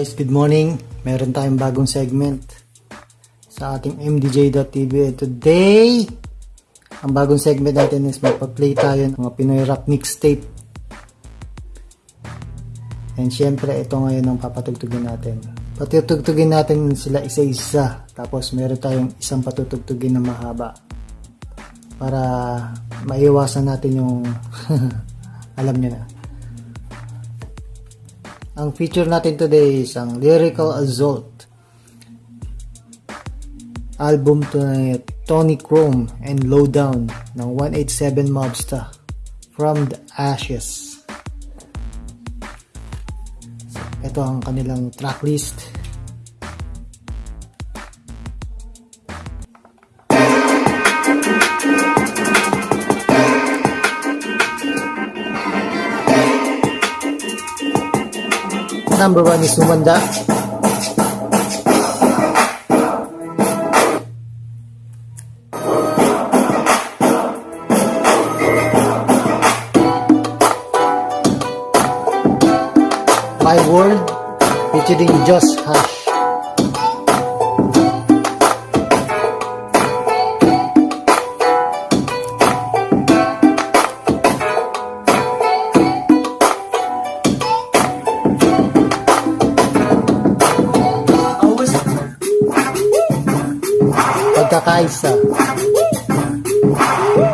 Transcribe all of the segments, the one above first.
Guys, good morning. Meron tayong bagong segment sa ating MDJ.tv. Today, ang bagong segment natin is magpa-play tayo ng mga Pinoy Rap Mixtape. And syempre, ito ngayon ang papatugtugin natin. Patutugtugin natin sila isa-isa. Tapos meron tayong isang patutugtugin na mahaba. Para maiwasan natin yung alam nyo na. Ang feature natin today is ang Lyrical Assault album to ni Tony Chrome and Lowdown ng 187 Mobsta From the Ashes. Ito ang kanilang tracklist. Number one is Sumanda. My World featuring Josh Hush. Pagkakaisa.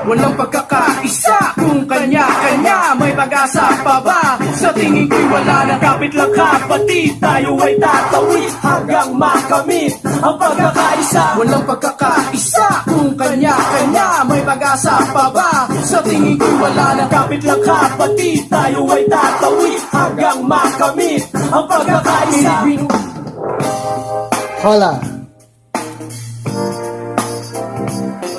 Walang pagkakaisa kung kanya-kanya May pag-asa pa ba? Sa tingin ko'y wala na kapit lang kapatid Tayo ay tatawid hanggang makamit Ang pagkakaisa Walang pagkakaisa kung kanya-kanya May pag-asa pa ba? Sa tingin ko'y wala na kapit lang kapatid Tayo ay tatawid hanggang makamit Ang pagkakaisa Hola.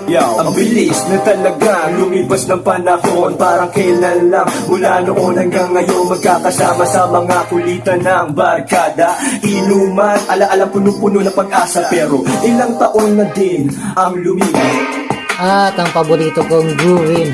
Yo, ang bilis na talaga Lumipas ng panahon. Parang kailan lang Mula noon hanggang ngayon Magkakasama. Sa mga kulitan ng barkada Inuman, alaala puno-puno ng pag-asa. Pero ilang taon na din ang lumipas. At ang paborito kong groovin.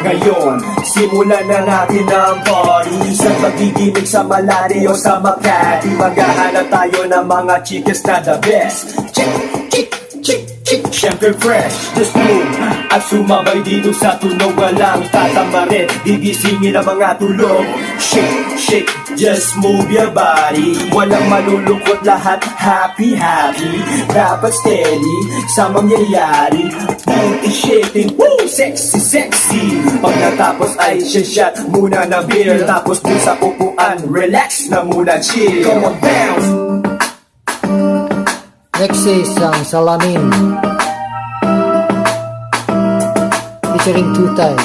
Ngayon, simulan na natin ang party. Sa pagiginig sa Malari sa Makati Maghahanap tayo ng mga chicas na the best. Chick, chick, chick Siyempre fresh, the smooth At sumabay dito sa tunog Walang tatamarin. Gigisingin ang mga tulog. Shake, shake, just move your body. Walang malulungkot lahat Happy, happy. Dapat steady sa mangyayari. Booty shaking, woo! Sexy, sexy. Pag natapos ay shot muna na beer. Tapos dun sa upuan, relax na muna chill. Come on, bounce! Next is ang Salamin. Featuring Tutay.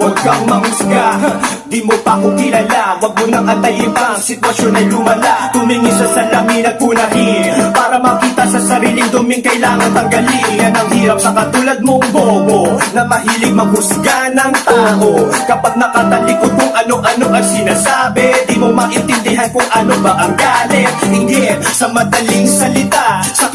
Huwag kang mangusga Di mo pa ako kilala. Huwag mo nang antayin pa Ang sitwasyon ay lumala. Tumingin sa salamin at punahin. Para makita sa sariling duming Kailangan tanggalin. Yan ang hirap sa katulad mong bobo Na mahilig maghusga ng tao. Kapag nakatalikod kung ano-ano ang sinasabi Di mo maintindihan kung ano ba ang galit. Inggit sa madaling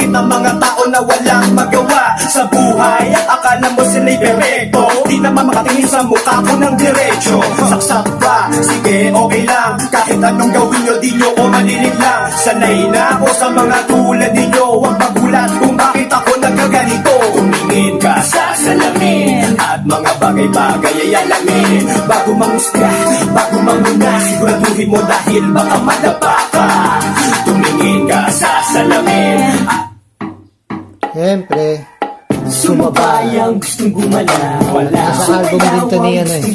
ng mga tao na walang magawa. Sa buhay Akala mo sila'y perfecto Di naman makatingin sa mukha ko ng diretso. Saksak pa, sige okay lang. Kahit anong gawin nyo di nyo ko malilig lang Sanay na ako sa mga tulad ninyo. Huwag magulat kung bakit ako nagkaganito. Tumingin ka sa salamin At mga bagay-bagay ay alamin. Bago mangusga, bago manguna Siguraduhin mo dahil baka madapa ka Siyempre, Sumabay ang gustong gumala. Wala Sa album din to ni ano eh.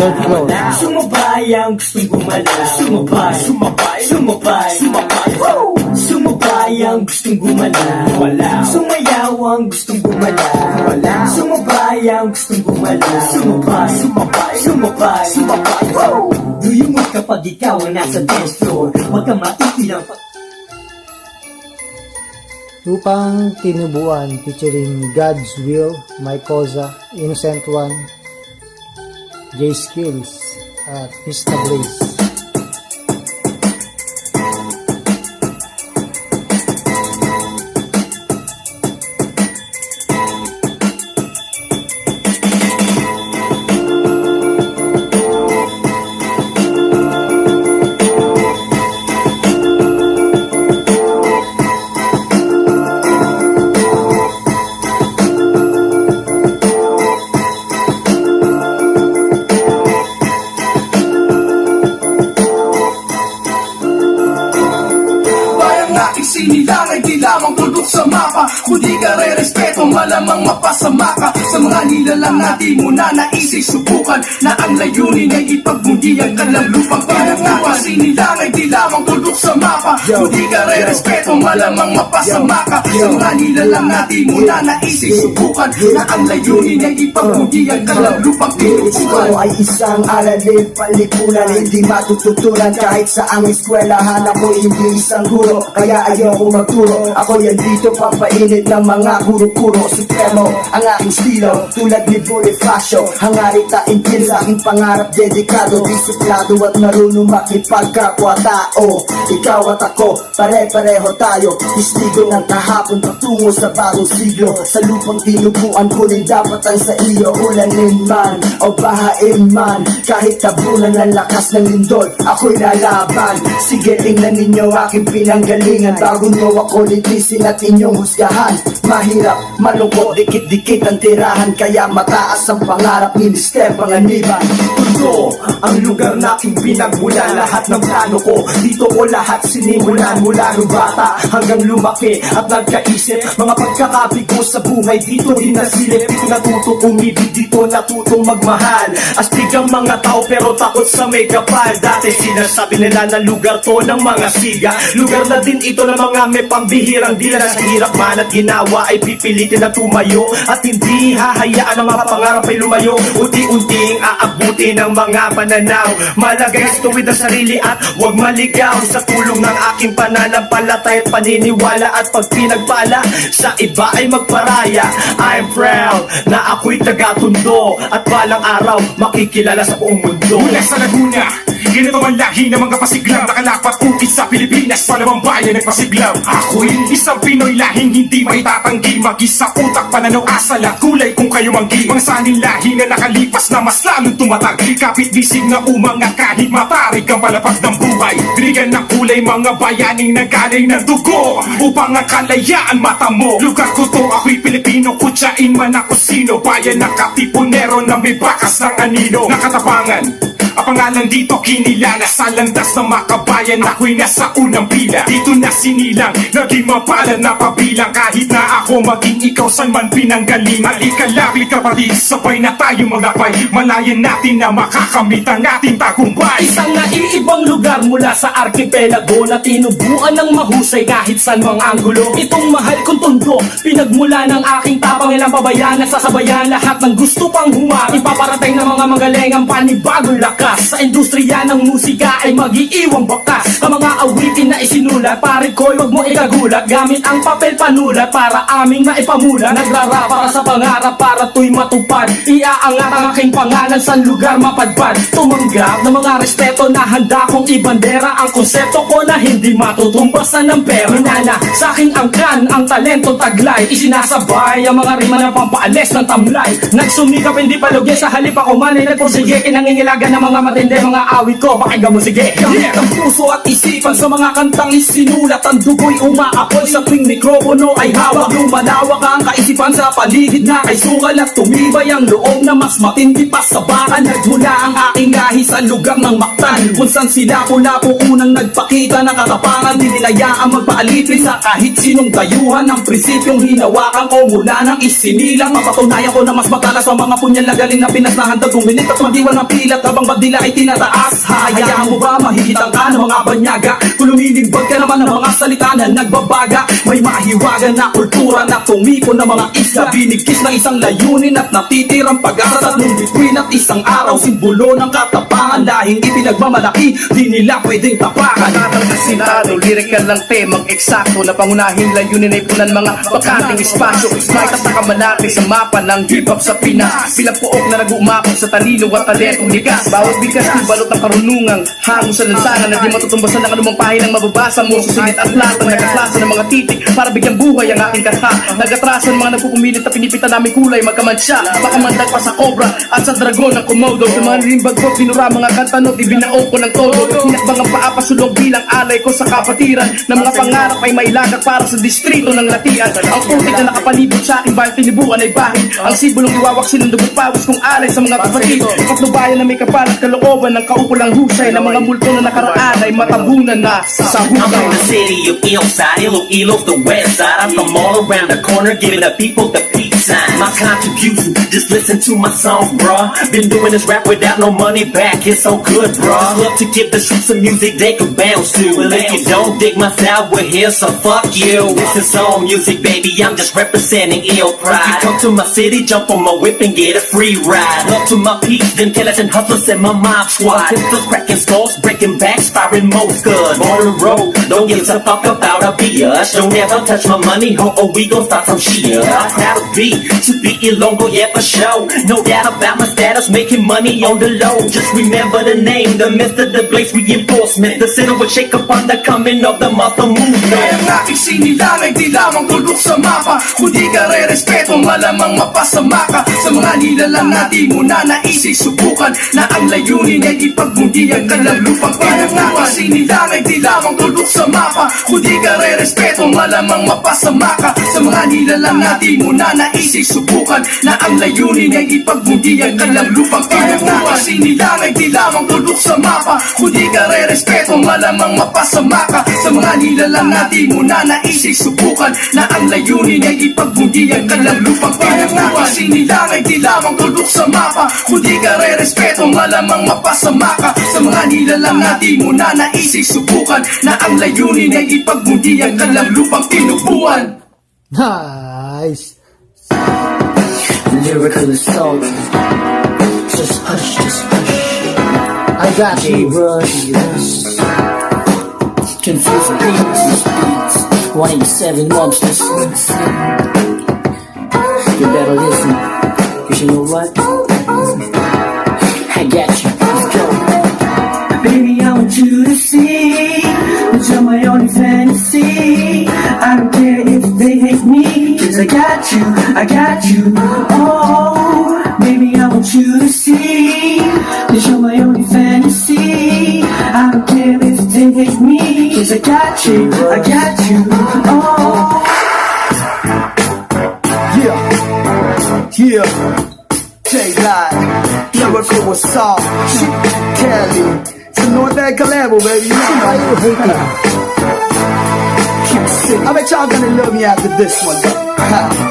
Third floor. Sumabay ang gustong gumala. Sumabay. Sumabay. Sumabay. Sumabay. Woo! Sumabay ang gustong gumala. Wala. Sumayaw ang gustong gumala. Wala. Sumabay ang gustong gumala. Sumabay. Sumabay. Sumabay. Sumabay. Woo! Do you move kapag ikaw ay nasa dance floor? Huwag kang maiilang pag Lupang Tinubuan featuring God's Will, My Cosa, Innocent One, J Skills, at Mr. Blaze. Inilalagay lamang tutok sa mapa Kundi ka re-respect malamang mapasama ka Sa mga nilalang na di mo na naisip subukan Na ang layunin ay ipagmundi ang kanilang lupang Pinagawa sinilang ay di lamang tuldok sa mapa Kundi ka rin respeto malamang mapasama ka Sa mga nilalang na di mo na naisip subukan Na ang layunin ay ipagmundi ang kanilang lupang Ito ay isang aralin, palikunan Hindi matututunan kahit sa ang eskwelahan Ako hindi isang guro, kaya ayoko magturo Ako yan dito papainit ng mga kuro-kuro Supremo ang aking estilo, tulad ni Bonifacio Hangarit na intil sa aking pangarap Dedikado, disiplado at marunong makipagkapwa-tao Ikaw at ako, pare-pareho tayo. Testigo ng kahapon patungo sa bagong siglo. Sa lupang tinubuan ko rin dapat ang sa iyo Ulanin man o bahain man. Kahit tabunan ng lakas ng lindol Ako'y lalaban. Sige tingnan ninyo aking pinanggalingan. Bago nyo ako litisin at inyong husgahan Mahirap, malungkot, dikit-dikit ang tirahan Kaya mataas ang pangarap ni Mr. Panganiban Ito ang lugar na aking pinagmula Lahat ng plano ko Dito ko lahat sinimulan Mula nung bata hanggang lumaki At nagkaisip. Mga pagkakabigo sa buhay Dito rin nasilip natuto umibig Dito natutong magmahal. Astig ang mga tao Pero takot sa may kapal. Dati sinasabi nila na lugar to ng mga siga. Lugar na din ito ng mga may pambihirang Dila. Sa hirap man at ginawa Ay pipilitin na tumayo At hindi hahayaan ang mga pangarap ay lumayo. Unti-unting aabuti ng mga pananaw. Malagay sa tuwid ang sarili at huwag maligaw Sa tulong ng aking pananampalataya at paniniwala At pag pinagpala sa iba ay magparaya. I'm proud na ako'y taga-tundo At balang araw makikilala sa buong mundo. Mula sa Laguna Ganito ang lahi ng mga pasiglam Nakalapat ukit sa Pilipinas Palamang bayan ng pasiglam Ako'y isang Pinoy lahing hindi may tatanggi Mag-isa utak, pananaw, asal at kulay kung kayo manggi. Mga saning lahi na nakalipas na mas lalong tumatag. Kapit bisig na umangat kahit matarik ang palapag ng buhay. Binigyan ng kulay mga bayaning nagaling ng dugo. Upang ang kalayaan matamo. Lugar ko to, ako'y Pilipino. Kutsain man ako sino Bayan ng katipunero na may bakas ng anino. Nakatapangan ang pangalan dito kinilala sa landas ng makabayan Ako'y nasa unang pila. Dito na sinilang Naging mapalad na pabilang Kahit na ako maging ikaw saan man pinanggaling. Halika labi kapatid Sabay na tayo maglakbay Malayan natin na makakamit ang ating tagumpay Isang naiibang lugar mula sa arkipelago Na tinubuan ng mahusay kahit saan mang anggulo. Itong mahal kong tondo Pinagmula ng aking tapang. Ilang pabayan Nasasabayan lahat ng gusto pang humar Ipaparating ng mga magaling ang panibagong lakas Sa industriya ng musika ay mag-iiwang bakas Ang mga awitin na isinulat Pare ko'y wag mo ikagulat. Gamit ang papel panulat para aming maipamulat. Nagrara para sa pangarap para to'y matupad. Iaangat ang aking pangalan sa lugar mapadpad. Tumanggap ng mga respeto na handa kong ibandera Ang konsepto ko na hindi matutumpasan ng pera. Minana sa aking angkan ang talento taglay. Isinasabay ang mga rima na pampaalis ng tamlay. Nagsumikap hindi palugya sa halip ako man ay nagpursige Kinangingilagan ng mga matindi mga awit ko. Pakinggan mo sige. Gamit ang puso at isipan sa mga kantang isinulat. Ang dugo'y umaapoy sa tuwing mikropono ay hawak. Lumalawak ang kaisipan sa paligid na kay sukal At tumibay ang loob na mas matindi pa sa baka Nagmula ang aking lahi sa lugar ng Mactan Kung saan sila pula po unang nagpakita ng katapangan Di nilayaan magpaalipin sa kahit sinong dayuhan Ang prinsipyong hinawakan ko mula ng isinilang. Mapatunayan ko na mas matalas sa mga punyal na galing na Pinas na handang gumilit at magdiwang ng pilat Habang badila ay tinataas Hayaan mo ba? Mahihitang ka ng mga banyaga. Kung lumilibag ka naman ng mga salita na nagbabaga. May mahiwagan na kultura na tumipon ng mga isla Binigkis ng isang layunin at natitirang pag-asa. Tatlong bituin at isang araw Simbolo ng katapangan Lahing ipinagmamalaki Di nila pwedeng tapakan. Tatang asintado, lirikal lang temang eksakto Na pangunahing layunin ay punan mga bakating espasyo. May tatakamalati sa mapa ng hip-hop sa Pinas Pilagpuok na nag-uumapag sa talino at talentong likas Bawat bigas di balot ang karunungang Hango sa lansangan na di matutumbasan ng anumang pahinang mababasa mo Susunit at lahat ng nakaklasa ng mga titik Para bigyang buhay ang aking kanta Nagatrasan mga nagpupumilit na pinipitan namin kulay Magkamansya, baka mandag pa sa cobra At sa dragon ng komodo. Sa mga limbag ko, pinura mga kantanot Ibinao ko ng todo. Hinakbang ang paapasulong bilang alay ko sa kapatiran Na mga pangarap ay mailagak para sa distrito ng latian Ang putik na nakapalibot sa aking bahay tinibuan ay bahid Ang sibulong iwawaksin ng dugot pawis kong alay sa mga kapatid. Patnubayan na may kapal kalooban ng kaukulang husay Na mga multo na nakaraan ay matabunan na sa I'm from hukay the city of Iloilo, Iloilo, the west side. I'm from all around the corner, giving the people the peace My contribution, just listen to my songs, bruh. Been doing this rap without no money back, it's so good, bruh. Love to give the streets some music they can bounce to. Well, if you don't dig my style, we're here, so fuck you. This is soul music, baby, I'm just representing ill pride. If you come to my city, jump on my whip and get a free ride. Love to my peeps, them killers and hustlers and my mob squad. Pistols cracking skulls, breaking backs, firing most. On the road, don't give a fuck about a biatch. Don't ever touch my money, ho, or we gon' start some shit. I'm proud to be, to be Ilongo, yeah, for sure. No doubt about my status, making money on the low. Just remember the name, the Mr. The Blaze reinforcement. The center will shake upon the coming of the muscle movement. Kaya ang aking sinilang ay di lamang tulok sa mapa Kung di ka re-respeto malamang mapasama ka Sa mga nilalang na di na naisip subukan Na ang layunin ay ipagmundi ang kanilang lupang Kaya ang aking sinilang ay di lamang tulok sa mapa Kung di ka re-respeto malamang mapasama ka Sa mga nilalang na di na subukan Na ang layunin ay ipagmundi ang kanilang lupang Kaya ang aking sinilang ay di lamang tulok sa mapa Kung di ka re-respeto malamang mapasama ka. Sa mga nilalang na di mo na naisip subukan Na ang layunin ay ipagmundi ang kanilang lupang Kaya ang aking sinilang ay di lamang tulok sa mapa Kung di ka re-respeto malamang mapasama ka. Sa mga nilalang na di mo na naisip subukan Na ang layunin ay ipagmundi ang kanilang lupang tinubuan Nice! Lyrical assault. Just hush, just hush. I got you, bro. Confused beats, beats. 187 monsters. You better listen. Cause you know what? I got you. Want you to see that you're my only fantasy. I don't care if they hate me, cause I got you, I got you. Oh, baby, I want you to see that you're my only fantasy. I don't care if they hate me, cause I got you, I got you. I bet y'all gonna love me after this one,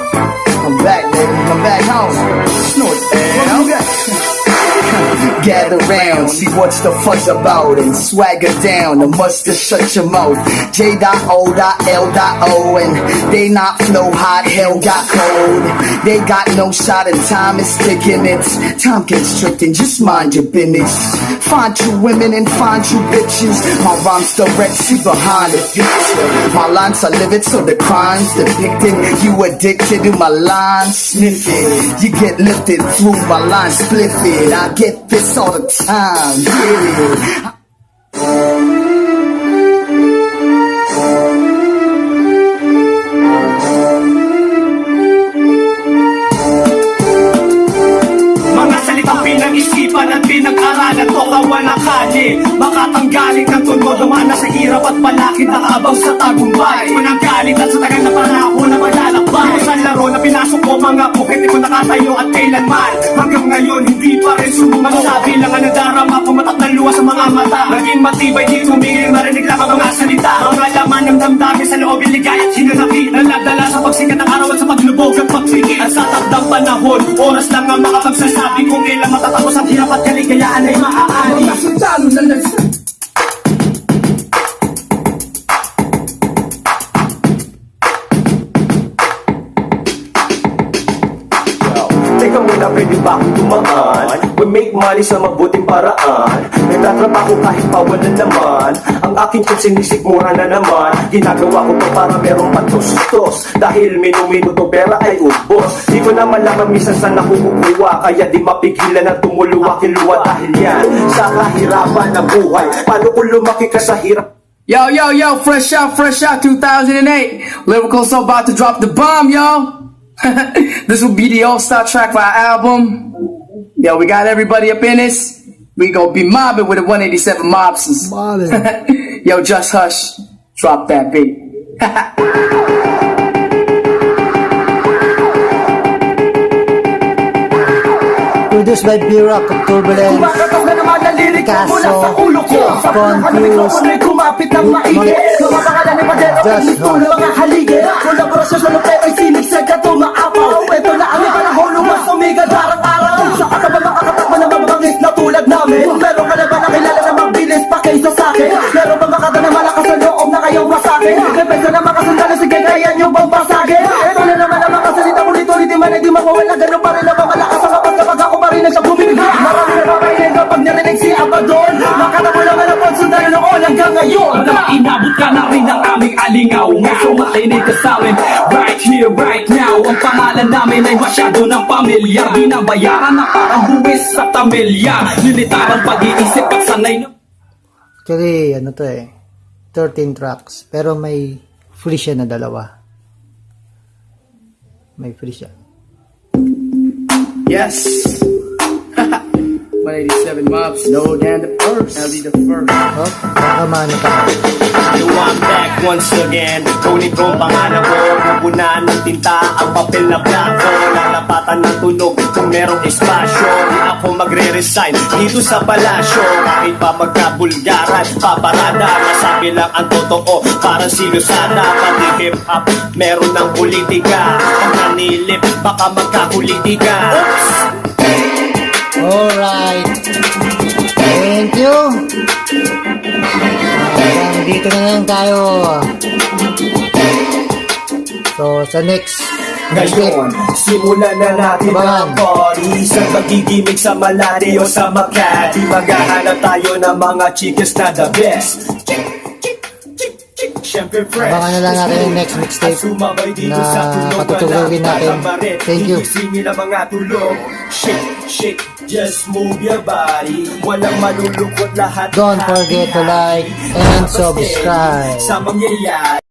Gather round, see what's the fuss about and swagger down. The mustard shut your mouth. J O L O and they not flow hot, hell got cold. They got no shot and time is ticking. It's time tricked just mind your business. Find you women and find you bitches. My rhymes direct, see behind the picture. My lines are livid, so the crimes depicted. You addicted to my lines, sniffing. You get lifted through my lines, spliffing. I get this all the time, period. Mga salitang pinag-isipan at pinag-aralan to kawan na kali Baka tanggalin kang tundo dumaan na sa hirap at palakit Nakaabang sa tagumpay Unang galit at sa tagal na panahon nakatayo at kailanman. Hanggang ngayon hindi pa rin sumuman Sabi lang ang nadarama Pumatak ng luwa sa mga mata. Naging matibay di tumigil Marinig lang ang mga salita. Mga laman ng damdamin sa loob Iligay at hinanakit. Naladala sa pagsikat ng araw at sa paglubog ng pagsigit At sa takdang panahon Oras lang ang makapagsasabi Kung kailan matatapos ang hirap at kaligayaan ay maaari We make money sa mabuting paraan. Nagtatrabaho kahit pa wala naman Ang aking kung sinisikmura na naman. Ginagawa ko to para merong patustos. Dahil minuminuto pera ay ubos. Di ko na malaman minsan saan nakukuha Kaya di mapigilan na tumuluwa kiluwa Dahil yan sa kahirapan na buhay. Paano kung lumaki ka sa hirap? Yo, yo, yo, fresh out, fresh out 2008. Lyrical so about to drop the bomb, yo. this will be the all-star track for our album. Yo, we got everybody up in this. We gonna be mobbing with the 187 mobsters. Mobbing. yo, just hush. Drop that beat. Produced by B-Rock of Turbulence. Kumakatok na naman ang lirik Kaso, mula sa ulo ko Sa confused. pulaka ng May pesa na makasundalo. Sige kaya nyo bang basagin Ito na naman ang makasalita ulit-ulit di man ay di mawawala. Ganun pa rin ang mamalakas ang kapag kapag ako pa rin ang siya bumibig Marami na babayin kapag narinig si Abaddon? Makatamo naman ang pagsundalo noon hanggang ngayon. Na inabot ka na rin ng aming alingaw Ngayon makinig ka sa amin. Right here, right now Ang pangalan namin ay masyado ng pamilyar Binabayaran na parang buwis sa tamilya. Lilitar ang pag-iisip at sanay na Actually, ano to eh, 13 tracks. Pero may free siya na dalawa. May free siya. Yes. 187 mobs, no than the first. I'll be the first. Oh, baka maano ka. Yo, I'm back once again. Ngunit kung pangalan ko Pupunan ng tinta ang papel na blanco Lalapatan ng tunog kung merong espasyo. Di ako magre-resign dito sa palasyo. Kahit pa magkabulgaran Paparada, masabi lang ang totoo. Parang sinusada Pati hip-hop, meron ng politika. Pag nanilip, baka magkakulitika. Oops! Alright. Thank you. Hanggang dito na lang tayo. So, sa next. Ngayon, simulan na natin ang party Sa pagigimik sa Malate o sa Makati Maghahanap tayo ng mga chicas na the best chick, chick Siyempre fresh Abangan na lang natin yung next mixtape na Wala natin. Thank you. Igisingin ang mga tulog Shake, shake, just move your body Walang malulungkot lahat Don't forget to like and subscribe. Sa mangyayari